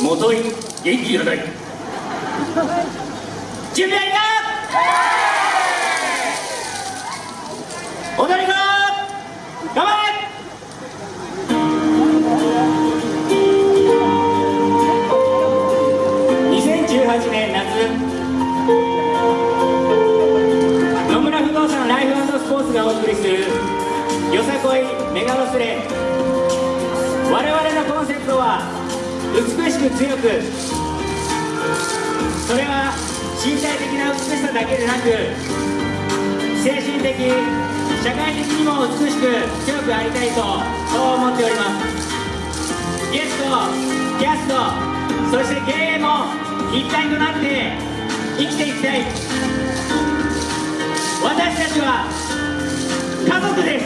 元井元気いらない。準備はいいか？踊り子頑張れ！2018年夏野村不動産ライフスポーツがお送りするよさこいメガロスレ。我々のコンセプトは美しく強く。それは身体的な美しさだけでなく精神的社会的にも美しく強くありたいとそう思っております。ゲストキャストそして経営も一体となって生きていきたい。私たちは家族です。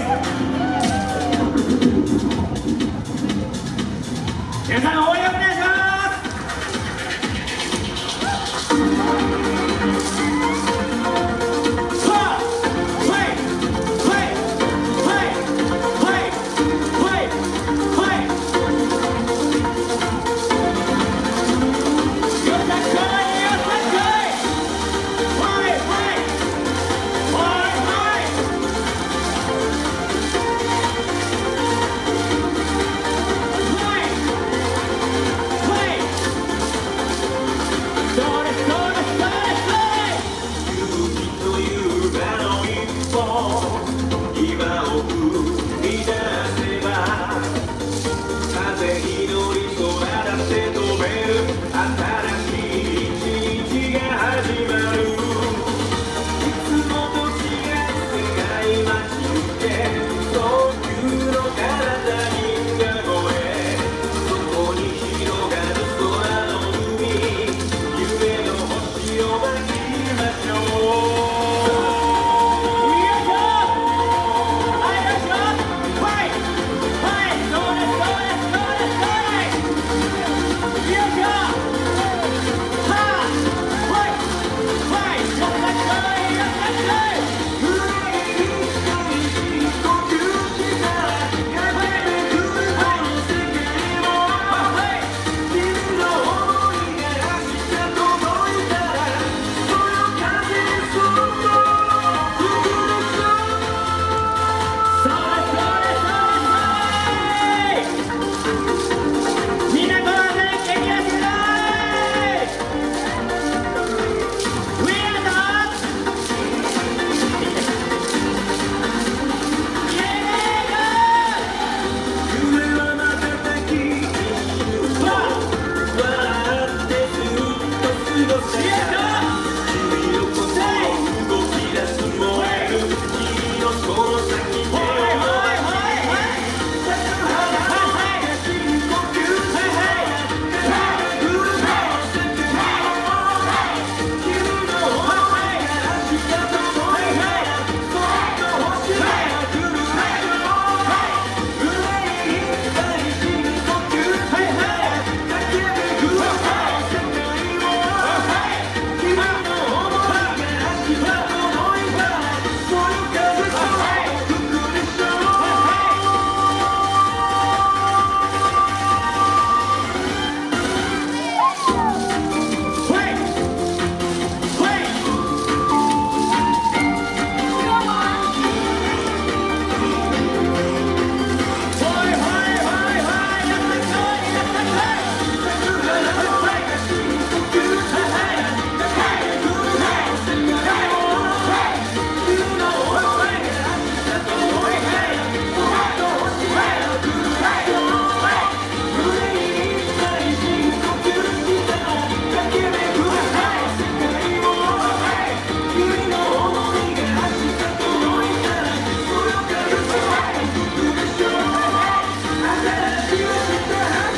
皆さん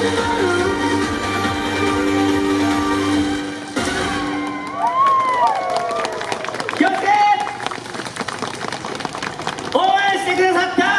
応援してくださった